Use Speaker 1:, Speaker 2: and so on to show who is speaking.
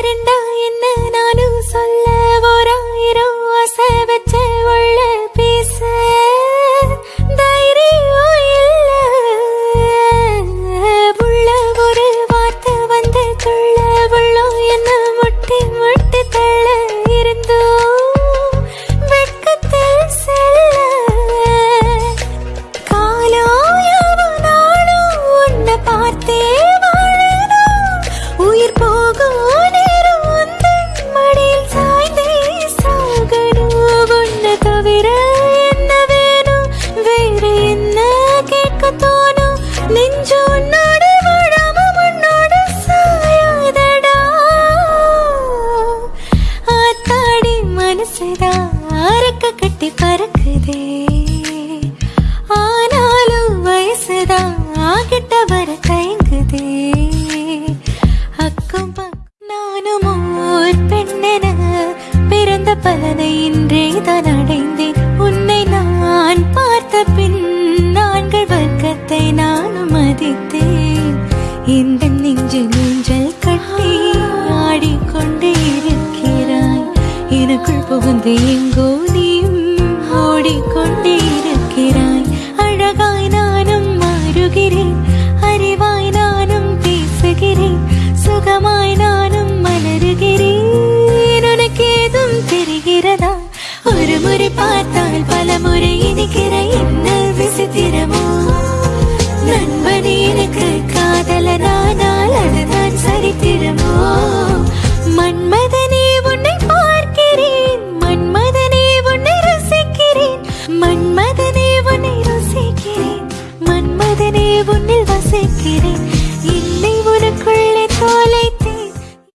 Speaker 1: யாருண்டா என்ன நானும் சொல்ல தோணும்? நெஞ்சு உன்னோடு வாழாம உன்னோடு சாயாதடா. ஆத்தாடி மனசுதான் அறக்க கட்டி பறக்குதே ஆனாலும் வயசுதான் கிட்ட வர தயங்குதே அக்கம் நானும் பெண்ணென பிறந்த பலனை இந்த நெஞ்சு நெஞ்சல் கட்டி ஆடிக்கொண்டே இருக்கிறாய். எனக்குள் புகுந்து எங்கோ நீயும் ஓடிக்கொண்டே இருக்கிறாய். அழகாய் நானும் மாறுகிறேன். அறிவாய் நானும் பேசுகிறேன். சுகமாய் நானும் மலருகிறேன். உனக்கு ஏதும் தெரிகிறதா? ஒரு முறை பார்த்தால் பல முறை இனிக்கிற என்ன மன்மதனே உன்னை ரசிக்கிறேன். மன்மதனே உன்னில் வசிக்கிறேன்.